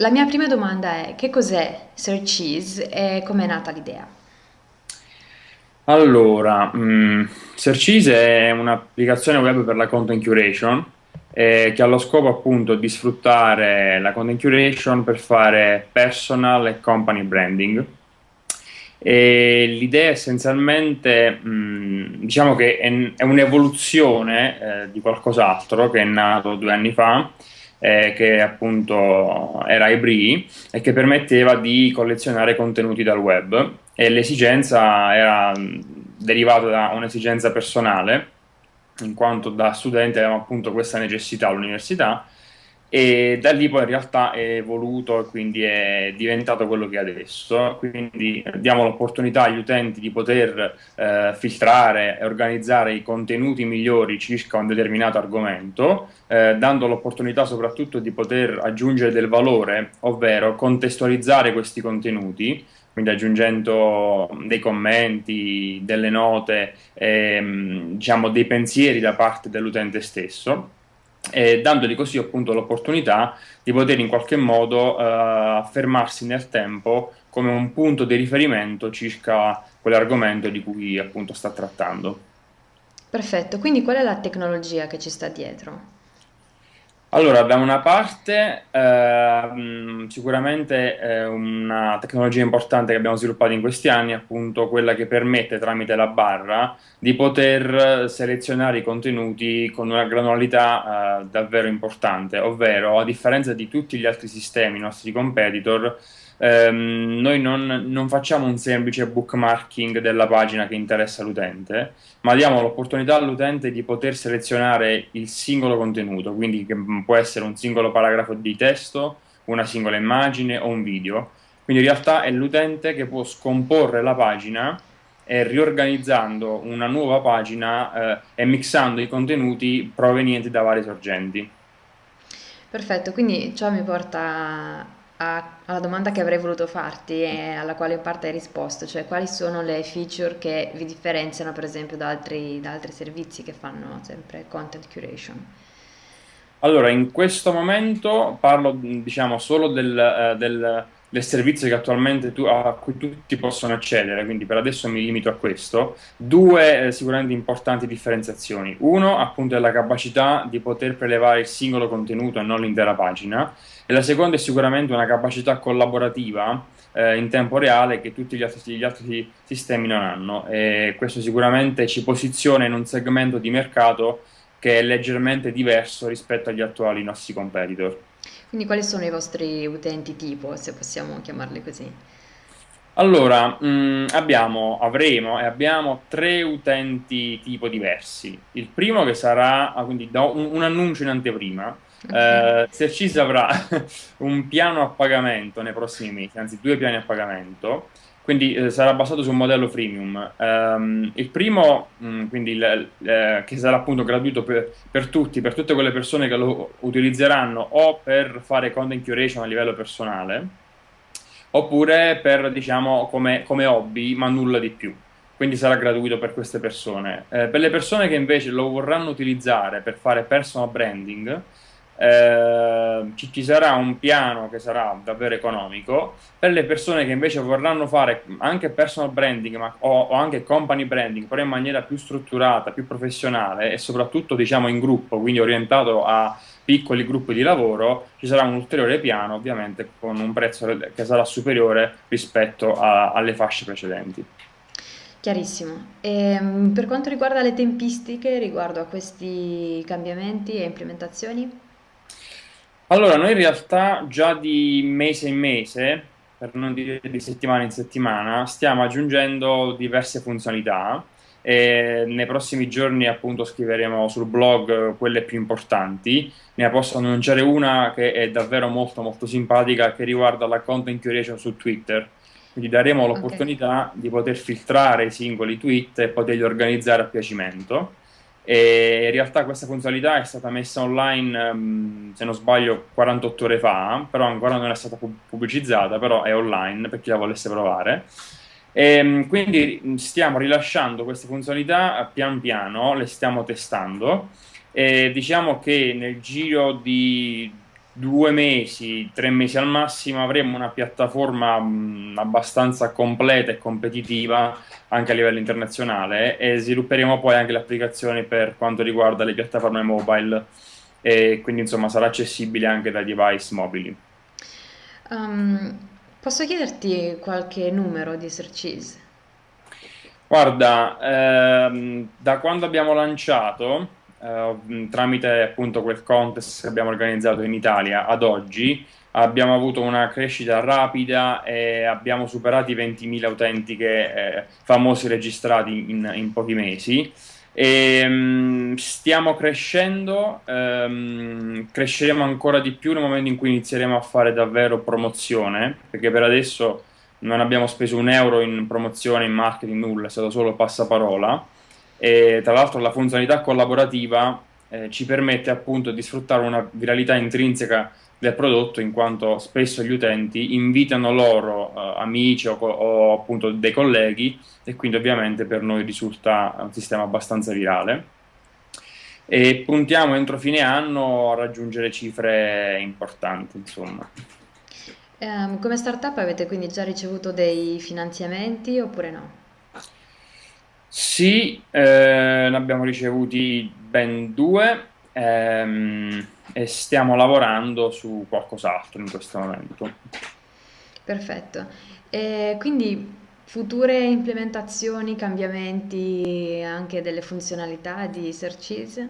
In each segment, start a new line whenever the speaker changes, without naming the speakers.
la mia prima domanda è che cos'è Searchease e com'è nata l'idea?
Allora, mh, Searchise è un'applicazione web per la content curation eh, che ha lo scopo appunto di sfruttare la content curation per fare personal e company branding. L'idea essenzialmente, mh, diciamo che è, è un'evoluzione eh, di qualcos'altro che è nato due anni fa, eh, che appunto era Ebri e che permetteva di collezionare contenuti dal web. E l'esigenza era derivata da un'esigenza personale, in quanto da studente avevamo appunto questa necessità all'università e da lì poi in realtà è evoluto e quindi è diventato quello che è adesso, quindi diamo l'opportunità agli utenti di poter eh, filtrare e organizzare i contenuti migliori circa un determinato argomento, eh, dando l'opportunità soprattutto di poter aggiungere del valore, ovvero contestualizzare questi contenuti, quindi aggiungendo dei commenti, delle note, ehm, diciamo dei pensieri da parte dell'utente stesso e dandogli così appunto l'opportunità di poter in qualche modo eh, affermarsi nel tempo come un punto di riferimento circa quell'argomento di cui appunto sta trattando.
Perfetto, quindi qual è la tecnologia che ci sta dietro?
Allora, da una parte eh, sicuramente eh, una tecnologia importante che abbiamo sviluppato in questi anni è appunto quella che permette tramite la barra di poter selezionare i contenuti con una granularità eh, davvero importante, ovvero a differenza di tutti gli altri sistemi, i nostri competitor, ehm, noi non, non, facciamo un semplice bookmarking della pagina che interessa l'utente, ma diamo l'opportunità all'utente di poter selezionare il singolo contenuto, quindi che può essere un singolo paragrafo di testo, una singola immagine o un video. Quindi in realtà è l'utente che può scomporre la pagina e riorganizzando una nuova pagina eh, e mixando i contenuti provenienti da varie sorgenti.
Perfetto, quindi ciò mi porta a- alla domanda che avrei voluto farti e alla quale in parte hai risposto, cioè quali sono le feature che vi differenziano per esempio da altri, da altri servizi che fanno sempre content curation?
Allora, in questo momento parlo diciamo solo del, eh, del del servizio che attualmente tu, a cui tutti possono accedere, quindi per adesso mi limito a questo. Due eh, sicuramente importanti differenziazioni. Uno, appunto, è la capacità di poter prelevare il singolo contenuto e non l'intera pagina. E la seconda è sicuramente una capacità collaborativa eh, in tempo reale che tutti gli altri, gli altri sistemi non hanno. E questo sicuramente ci posiziona in un segmento di mercato che è leggermente diverso rispetto agli attuali nostri competitor.
Quindi quali sono i vostri utenti tipo, se possiamo chiamarli così?
Allora, mh, mm, abbiamo, avremo e abbiamo tre utenti tipo diversi. Il primo che sarà, ah, quindi un, un annuncio in anteprima. Eh, Searchis avrà un piano a pagamento nei prossimi mesi, anzi due piani a pagamento, quindi eh, sarà basato su un modello freemium. Um, il primo, mh, mm, quindi il, eh, che sarà appunto gratuito per, per, tutti, per tutte quelle persone che lo utilizzeranno o per fare content curation a livello personale, oppure per, diciamo, come, come hobby, ma nulla di più. Quindi sarà gratuito per queste persone. Eh, per le persone che invece lo vorranno utilizzare per fare personal branding, eh, ci, sarà un piano che sarà davvero economico per le persone che invece vorranno fare anche personal branding ma, o, o, anche company branding però in maniera più strutturata, più professionale e soprattutto diciamo in gruppo, quindi orientato a piccoli gruppi di lavoro, ci sarà un ulteriore piano ovviamente con un prezzo che sarà superiore rispetto a, alle fasce precedenti.
Chiarissimo. E, ehm, per quanto riguarda le tempistiche riguardo a questi cambiamenti e implementazioni?
Allora, noi in realtà già di mese in mese, per non dire di settimana in settimana, stiamo aggiungendo diverse funzionalità e nei prossimi giorni appunto scriveremo sul blog quelle più importanti. Ne posso annunciare una che è davvero molto molto simpatica che riguarda la content curation su Twitter. Quindi daremo l'opportunità okay. di poter filtrare i singoli tweet e poterli organizzare a piacimento e in realtà questa funzionalità è stata messa online, um, se non sbaglio, 48 ore fa, però ancora non è stata pubblicizzata, però è online per chi la volesse provare. E, um, quindi stiamo rilasciando queste funzionalità pian piano, le stiamo testando e diciamo che nel giro di due mesi, tre mesi al massimo avremo una piattaforma mh, abbastanza completa e competitiva anche a livello internazionale e svilupperemo poi anche le applicazioni per quanto riguarda le piattaforme mobile e quindi insomma sarà accessibile anche dai device mobili.
Um, posso chiederti qualche numero di Searchies?
Guarda, ehm, da quando abbiamo lanciato, eh, tramite appunto quel contest che abbiamo organizzato in Italia ad oggi, abbiamo avuto una crescita rapida e abbiamo superato i 20.000 utenti che, eh, famosi registrati in, in pochi mesi. E, stiamo crescendo, um, cresceremo ancora di più nel momento in cui inizieremo a fare davvero promozione, perché per adesso non abbiamo speso un euro in promozione, in marketing, nulla, è stato solo passaparola. E tra l'altro la funzionalità collaborativa eh, ci permette appunto di sfruttare una viralità intrinseca del prodotto in quanto spesso gli utenti invitano loro eh, amici o, o, appunto dei colleghi e quindi ovviamente per noi risulta un sistema abbastanza virale e puntiamo entro fine anno a raggiungere cifre importanti insomma.
Um, come startup avete quindi già ricevuto dei finanziamenti oppure no?
Sì, eh, ne abbiamo ricevuti ben due ehm, e stiamo lavorando su qualcos'altro in questo momento.
Perfetto. E quindi future implementazioni, cambiamenti anche delle funzionalità di Searchies?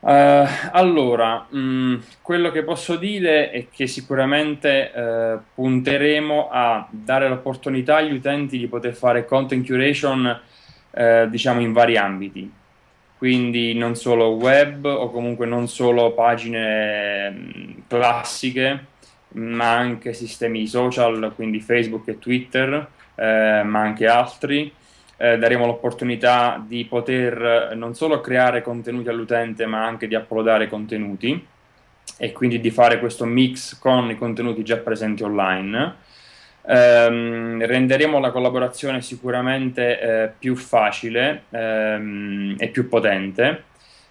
Uh, allora, mh, mm, quello che posso dire è che sicuramente uh, punteremo a dare l'opportunità agli utenti di poter fare content curation, uh, diciamo, in vari ambiti. Quindi non solo web o comunque non solo pagine mh, mm, classiche, ma anche sistemi social, quindi Facebook e Twitter, ma anche altri eh, daremo l'opportunità di poter eh, non solo creare contenuti all'utente ma anche di uploadare contenuti e quindi di fare questo mix con i contenuti già presenti online. Um, renderemo la collaborazione sicuramente eh, più facile um, e più potente.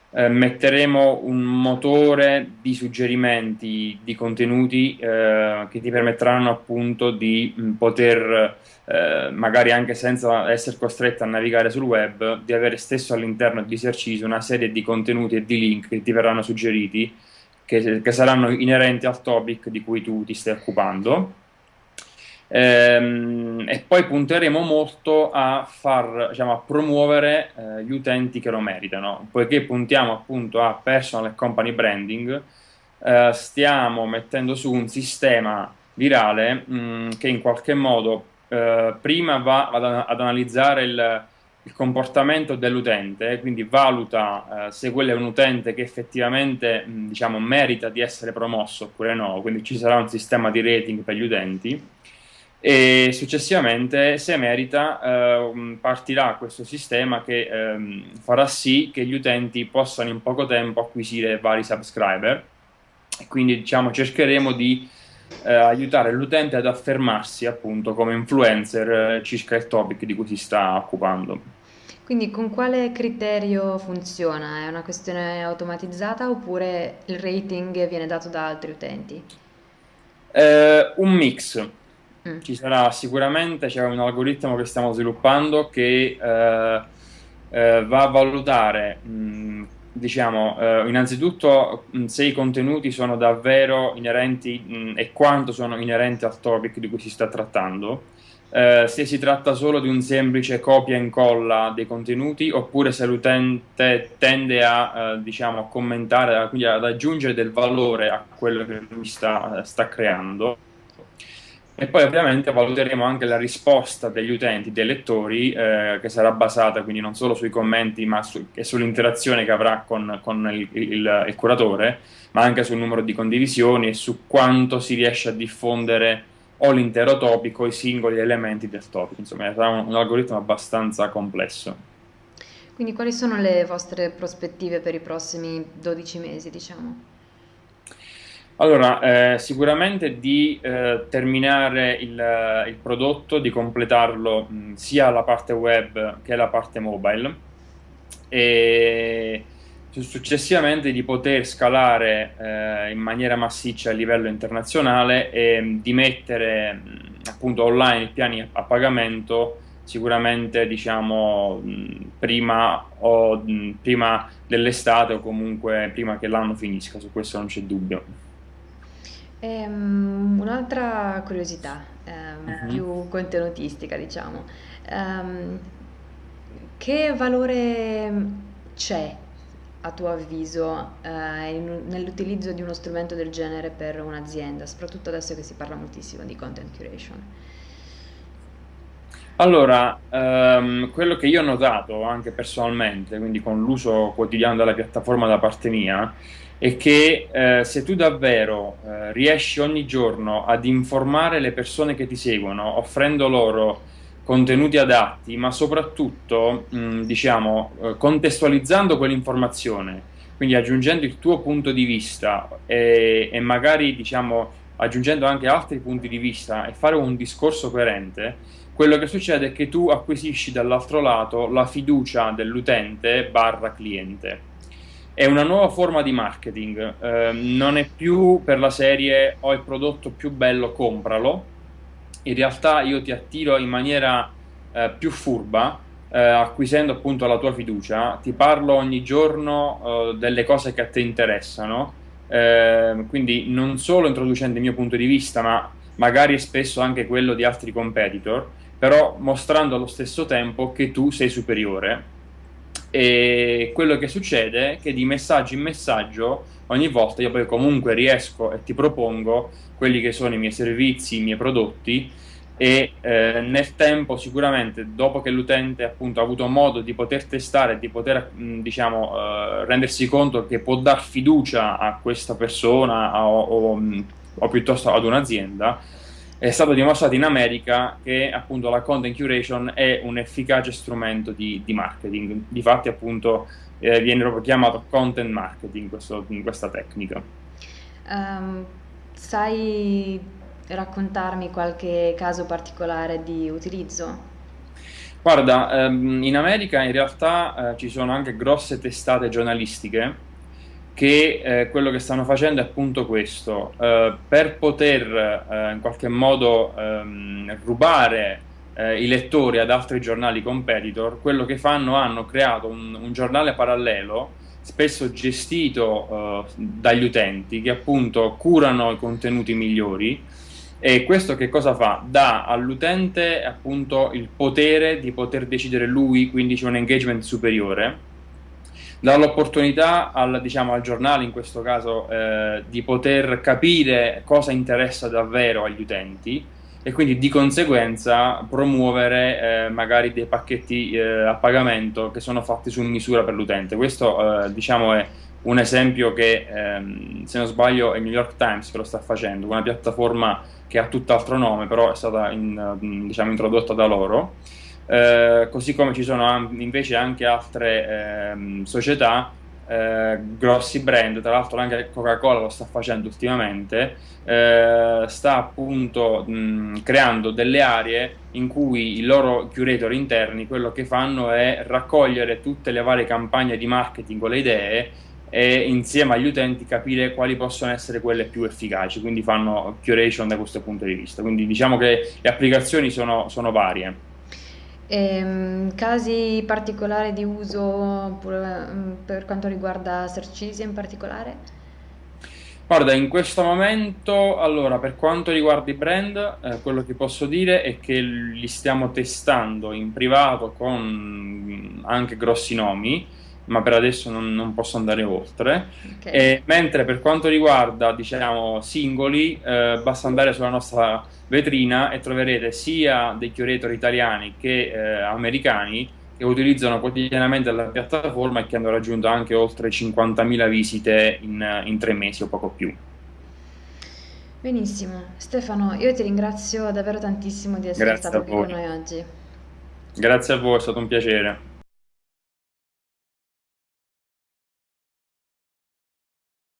Uh, metteremo un motore di suggerimenti di contenuti uh, che ti permetteranno appunto di mh, poter eh, magari anche senza essere costretto a navigare sul web, di avere stesso all'interno di Searchise una serie di contenuti e di link che ti verranno suggeriti, che, che saranno inerenti al topic di cui tu ti stai occupando. Ehm, e poi punteremo molto a far, diciamo, a promuovere eh, gli utenti che lo meritano, poiché puntiamo appunto a personal e company branding, eh, stiamo mettendo su un sistema virale mh, mm, che in qualche modo eh, prima va ad, ad analizzare il, il, comportamento dell'utente, quindi valuta eh, se quello è un utente che effettivamente mh, diciamo, merita di essere promosso oppure no, quindi ci sarà un sistema di rating per gli utenti e successivamente se merita eh, partirà questo sistema che eh, farà sì che gli utenti possano in poco tempo acquisire vari subscriber e quindi diciamo cercheremo di eh, aiutare l'utente ad affermarsi appunto come influencer eh, circa il topic di cui si sta occupando.
Quindi con quale criterio funziona? È una questione automatizzata oppure il rating viene dato da altri utenti?
Eh, un mix. Mm. Ci sarà sicuramente, c'è un algoritmo che stiamo sviluppando che eh, eh, va a valutare mh, mm, diciamo, eh, innanzitutto mh, se i contenuti sono davvero inerenti mh, e quanto sono inerenti al topic di cui si sta trattando, eh, se si tratta solo di un semplice copia e incolla dei contenuti oppure se l'utente tende a, eh, diciamo, commentare, quindi ad aggiungere del valore a quello che lui sta, sta creando e poi ovviamente valuteremo anche la risposta degli utenti, dei lettori, eh, che sarà basata quindi non solo sui commenti ma su, e sull'interazione che avrà con, con il, il, il, curatore, ma anche sul numero di condivisioni e su quanto si riesce a diffondere o l'intero topic o i singoli elementi del topic. Insomma, sarà un, un algoritmo abbastanza complesso.
Quindi quali sono le vostre prospettive per i prossimi 12 mesi, diciamo?
Allora, eh, sicuramente di eh, terminare il, il, prodotto, di completarlo mh, sia la parte web che la parte mobile e successivamente di poter scalare eh, in maniera massiccia a livello internazionale e di mettere appunto online i piani a pagamento sicuramente diciamo prima, prima dell'estate o comunque prima che l'anno finisca, su questo non c'è dubbio.
Ehm, un'altra curiosità, ehm,
Mhm.
più contenutistica, diciamo. Ehm, che valore c'è, a tuo avviso, eh, in- nell'utilizzo di uno strumento del genere per un'azienda, soprattutto adesso che si parla moltissimo di content curation?
Allora, ehm, quello che io ho notato anche personalmente, quindi con l'uso quotidiano della piattaforma da parte mia, è che eh, se tu davvero eh, riesci ogni giorno ad informare le persone che ti seguono, offrendo loro contenuti adatti, ma soprattutto, mh, diciamo, eh, contestualizzando quell'informazione, quindi aggiungendo il tuo punto di vista e, e magari, diciamo, aggiungendo anche altri punti di vista e fare un discorso coerente quello che succede è che tu acquisisci dall'altro lato la fiducia dell'utente barra cliente. È una nuova forma di marketing, eh, non è più per la serie ho il prodotto più bello, compralo. In realtà io ti attiro in maniera eh, più furba, eh, acquisendo appunto la tua fiducia, ti parlo ogni giorno eh, delle cose che a te interessano, eh, quindi non solo introducendo il mio punto di vista, ma magari spesso anche quello di altri competitor però mostrando allo stesso tempo che tu sei superiore. E quello che succede è che di messaggio in messaggio ogni volta io poi comunque riesco e ti propongo quelli che sono i miei servizi, i miei prodotti e eh, nel tempo sicuramente dopo che l'utente appunto ha avuto modo di poter testare, di poter mh, diciamo eh, rendersi conto che può dar fiducia a questa persona a, o, o, o piuttosto ad un'azienda, è stato dimostrato in America che appunto la content curation è un efficace strumento di, di marketing. Difatti, appunto, eh, viene proprio chiamato content marketing questo- questa tecnica.
Ehm, sai raccontarmi qualche caso particolare di utilizzo?
Guarda, ehm, in America in realtà eh, ci sono anche grosse testate giornalistiche che eh, quello che stanno facendo è appunto questo, eh, per poter eh, in qualche modo ehm, rubare eh, i lettori ad altri giornali competitor, quello che fanno hanno creato un, un giornale parallelo, spesso gestito eh, dagli utenti, che appunto curano i contenuti migliori. E questo che cosa fa? Dà all'utente appunto il potere di poter decidere lui, quindi c'è un engagement superiore dà l'opportunità al, diciamo, al giornale, in questo caso, eh, di poter capire cosa interessa davvero agli utenti e quindi di conseguenza promuovere eh, magari dei pacchetti eh, a pagamento che sono fatti su misura per l'utente. Questo eh, diciamo è un esempio che, ehm, se non sbaglio, è il New York Times che lo sta facendo, una piattaforma che ha tutt'altro nome, però è stata in- diciamo, introdotta da loro. Eh, così come ci sono invece anche altre ehm, società, eh, grossi brand, tra l'altro anche Coca-Cola lo sta facendo ultimamente, eh, sta appunto mh, creando delle aree in cui i loro curator interni quello che fanno è raccogliere tutte le varie campagne di marketing o le idee e insieme agli utenti capire quali possono essere quelle più efficaci, quindi fanno curation da questo punto di vista. Quindi diciamo che le applicazioni sono, sono varie.
Ehm, casi particolari di uso mm, per quanto riguarda Searchisia in particolare?
Guarda, in questo momento, allora, per quanto riguarda i brand, eh, quello che posso dire è che li stiamo testando in privato con mm, anche grossi nomi, ma per adesso non, non posso andare oltre.
Ok.
E mentre per quanto riguarda, diciamo, singoli, eh, basta andare sulla nostra vetrina e troverete sia dei curator italiani che eh, americani che utilizzano quotidianamente la piattaforma e che hanno raggiunto anche oltre 50.000 visite in, in tre mesi o poco più.
Benissimo. Stefano, io ti ringrazio davvero tantissimo di essere
Grazie
stato qui con noi oggi.
Grazie a voi, è stato un piacere.